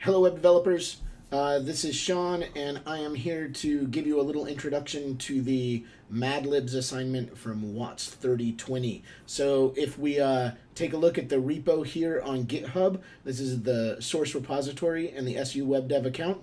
Hello, web developers. Uh, this is Sean, and I am here to give you a little introduction to the Mad Libs assignment from WATS 3020. So, if we uh, take a look at the repo here on GitHub, this is the source repository and the SU Web Dev account.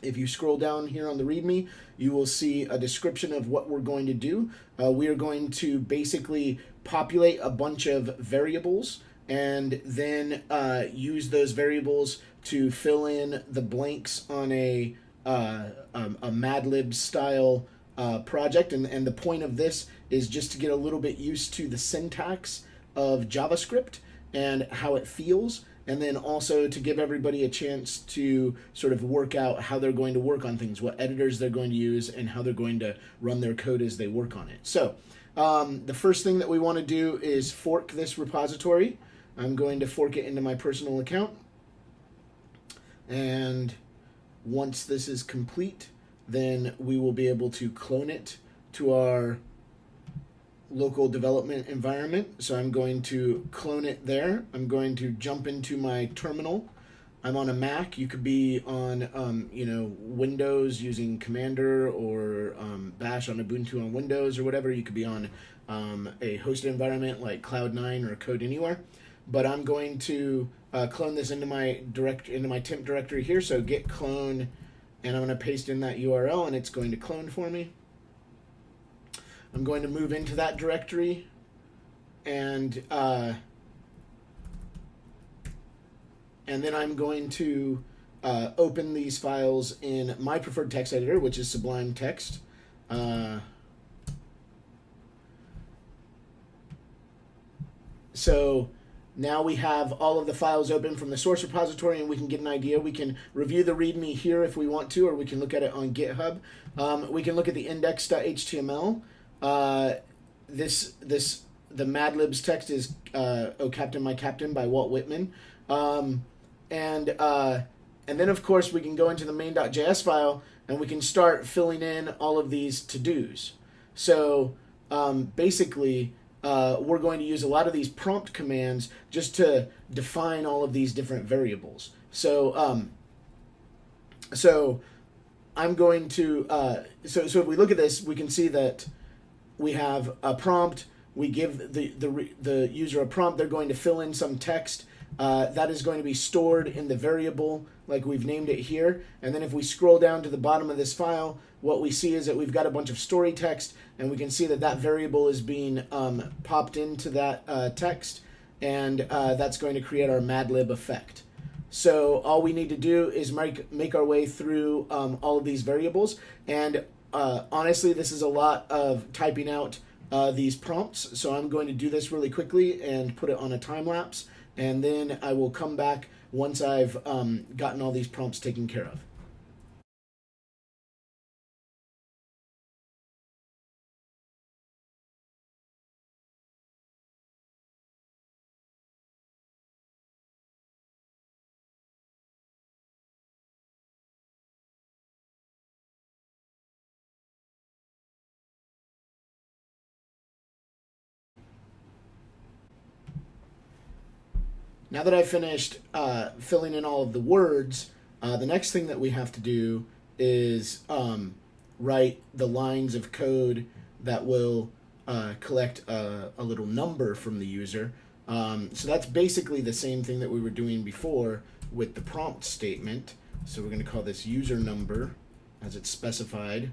If you scroll down here on the README, you will see a description of what we're going to do. Uh, we are going to basically populate a bunch of variables and then uh, use those variables to fill in the blanks on a uh, um, a Madlib style uh, project. And, and the point of this is just to get a little bit used to the syntax of JavaScript and how it feels. And then also to give everybody a chance to sort of work out how they're going to work on things, what editors they're going to use, and how they're going to run their code as they work on it. So um, the first thing that we want to do is fork this repository. I'm going to fork it into my personal account. And once this is complete, then we will be able to clone it to our local development environment. So I'm going to clone it there. I'm going to jump into my terminal. I'm on a Mac. You could be on, um, you know, Windows using Cmder or um, Bash on Ubuntu on Windows or whatever. You could be on um, a hosted environment like Cloud9 or Codeanywhere but I'm going to uh, clone this into my direct into my temp directory here. So git clone, and I'm going to paste in that URL, and it's going to clone for me. I'm going to move into that directory, and uh, and then I'm going to uh, open these files in my preferred text editor, which is Sublime Text. Uh, so now we have all of the files open from the source repository and we can get an idea. We can review the README here if we want to, or we can look at it on GitHub. Um, we can look at the index.html. Uh, this, this, the Mad Libs text is uh, "Oh Captain, My Captain" by Walt Whitman, um, and uh, and then of course we can go into the main.js file and we can start filling in all of these to dos. So um, basically, uh, we're going to use a lot of these prompt commands just to define all of these different variables. So, um, so I'm going to, uh, so, so if we look at this, we can see that we have a prompt, we give the, the, the user a prompt, they're going to fill in some text, uh, that is going to be stored in the variable like we've named it here. And then if we scroll down to the bottom of this file, what we see is that we've got a bunch of story text and we can see that that variable is being um, popped into that uh, text and uh, that's going to create our madlib effect. So all we need to do is make, make our way through um, all of these variables and uh, honestly this is a lot of typing out uh, these prompts so I'm going to do this really quickly and put it on a time lapse and then I will come back once I've um, gotten all these prompts taken care of. Now that I've finished uh, filling in all of the words, uh, the next thing that we have to do is um, write the lines of code that will uh, collect a, a, little number from the user. Um, so that's basically the same thing that we were doing before with the prompt statement. So we're going to call this user number as it's specified.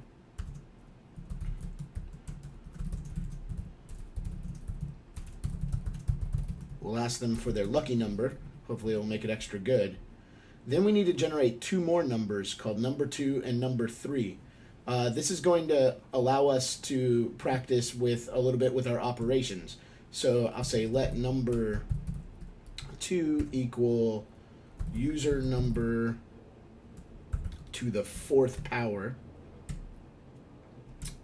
We'll ask them for their lucky number. Hopefully it'll make it extra good. Then we need to generate two more numbers called number two and number three. Uh, this is going to allow us to practice with a little bit with our operations. So I'll say let number two equal user number to the fourth power.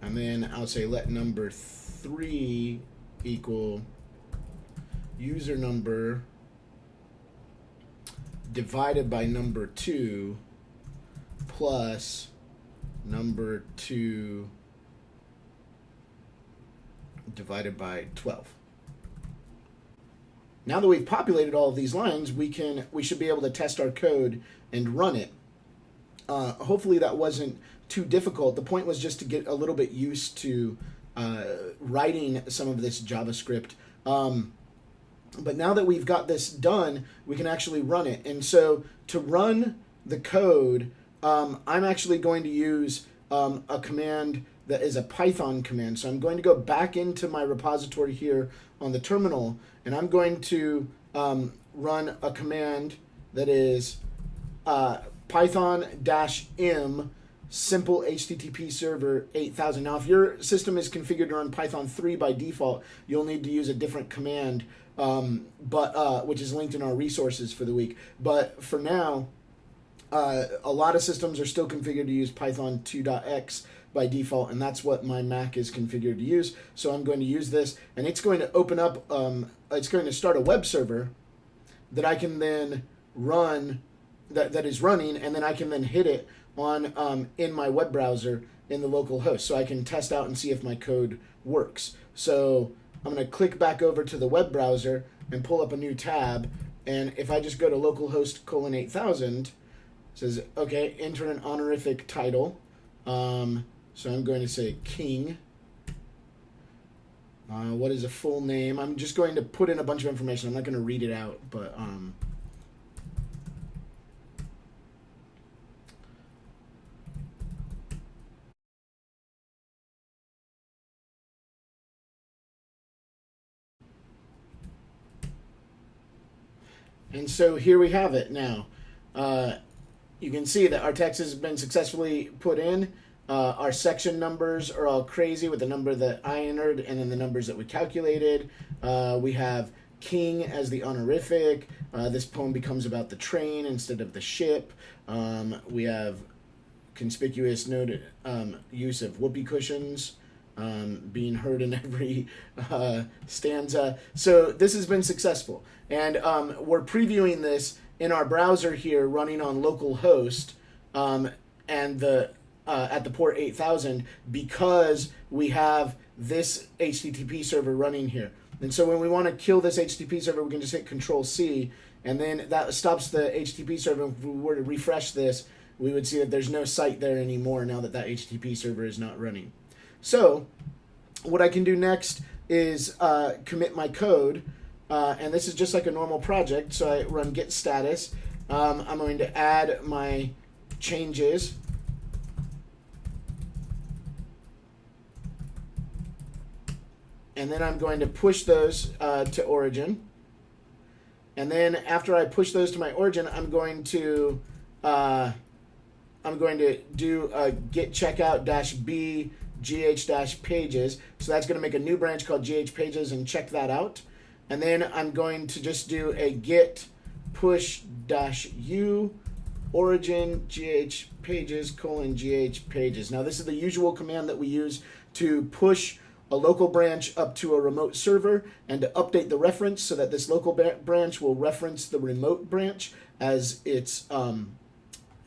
And then I'll say let number three equal user number divided by number 2 plus number 2 divided by 12. now that we've populated all of these lines, we can we should be able to test our code and run it. Uh, hopefully that wasn't too difficult. The point was just to get a little bit used to uh, writing some of this JavaScript. Um, but now that we've got this done, we can actually run it. And so to run the code, um, I'm actually going to use um, a command that is a Python command. So I'm going to go back into my repository here on the terminal, and I'm going to um, run a command that is uh, python-m simple HTTP server 8000. Now, if your system is configured to run Python 3 by default, you'll need to use a different command, um, but uh, which is linked in our resources for the week. But for now, uh, a lot of systems are still configured to use Python 2.x by default, and that's what my Mac is configured to use. So I'm going to use this, and it's going to open up, um, it's going to start a web server that I can then run, that, that is running, and then I can then hit it on um, in my web browser in the local host. So I can test out and see if my code works. So I'm going to click back over to the web browser and pull up a new tab. And if I just go to localhost colon 8000, says, okay, enter an honorific title. Um, so I'm going to say king. Uh, what is a full name? I'm just going to put in a bunch of information. I'm not going to read it out, but um, And so here we have it now. Uh, you can see that our text has been successfully put in. Uh, our section numbers are all crazy with the number that I entered and then the numbers that we calculated. Uh, we have king as the honorific. Uh, this poem becomes about the train instead of the ship. Um, we have conspicuous noted um, use of whoopee cushions um, being heard in every uh, stanza. So this has been successful. And um, we're previewing this in our browser here running on localhost um, and the uh, at the port 8000 because we have this HTTP server running here. And so when we want to kill this HTTP server, we can just hit Control C, and then that stops the HTTP server. If we were to refresh this, we would see that there's no site there anymore now that that HTTP server is not running. So what I can do next is uh, commit my code. Uh, and this is just like a normal project. So I run git status. Um, I'm going to add my changes. And then I'm going to push those uh, to origin. And then after I push those to my origin, I'm going to uh, I'm going to do a git checkout dash b gh-pages. So that's going to make a new branch called gh-pages and check that out. And then I'm going to just do a git push-u origin gh pages colon gh pages. Now this is the usual command that we use to push a local branch up to a remote server and to update the reference so that this local branch will reference the remote branch as its um,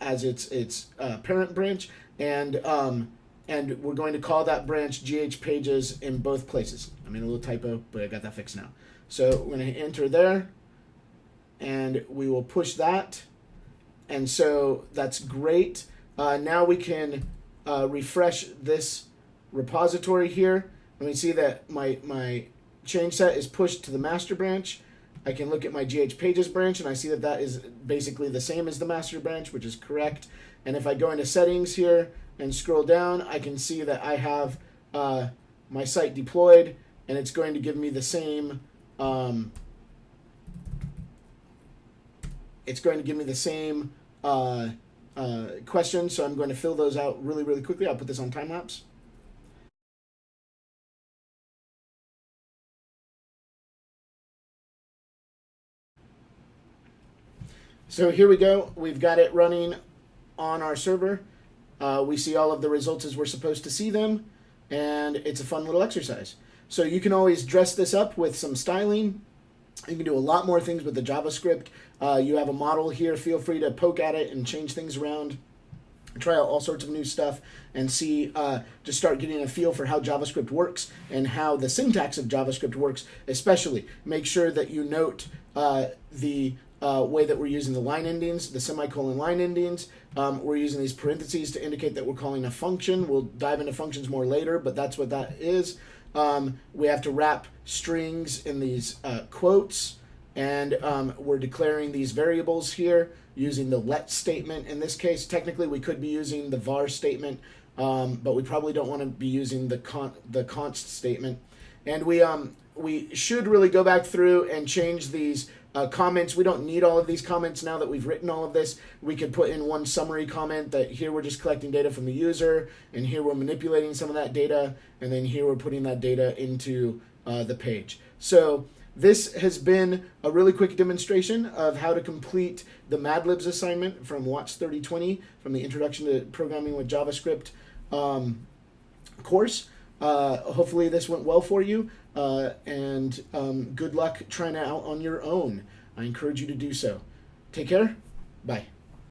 as its its uh, parent branch and um, and we're going to call that branch GH pages in both places. I made a little typo, but I got that fixed now. So we're going to enter there, and we will push that. And so that's great. Uh, now we can uh, refresh this repository here, and we see that my, my change set is pushed to the master branch. I can look at my GH pages branch, and I see that that is basically the same as the master branch, which is correct. And if I go into settings here, and scroll down, I can see that I have uh, my site deployed and it's going to give me the same um, it's going to give me the same uh, uh, questions, so I'm going to fill those out really, really quickly. I'll put this on time lapse. So here we go. We've got it running on our server. Uh, we see all of the results as we're supposed to see them, and it's a fun little exercise. So you can always dress this up with some styling. You can do a lot more things with the JavaScript. Uh, you have a model here. Feel free to poke at it and change things around. try out all sorts of new stuff and see uh, just start getting a feel for how javascript works and how the syntax of javascript works especially make sure that you note uh, the uh, way that we're using the line endings the semicolon line endings um, we're using these parentheses to indicate that we're calling a function we'll dive into functions more later but that's what that is um, we have to wrap strings in these uh, quotes and um, we're declaring these variables here using the let statement. In this case, technically we could be using the var statement, um, but we probably don't want to be using the con the const statement. And we um, we should really go back through and change these uh, comments. We don't need all of these comments now that we've written all of this. We could put in one summary comment that here we're just collecting data from the user, and here we're manipulating some of that data, and then here we're putting that data into uh, the page. So this has been a really quick demonstration of how to complete the Mad Libs assignment from WATS 3020 from the Introduction to Programming with JavaScript um, course. Uh, hopefully this went well for you uh, and um, good luck trying it out on your own. I encourage you to do so. Take care. Bye.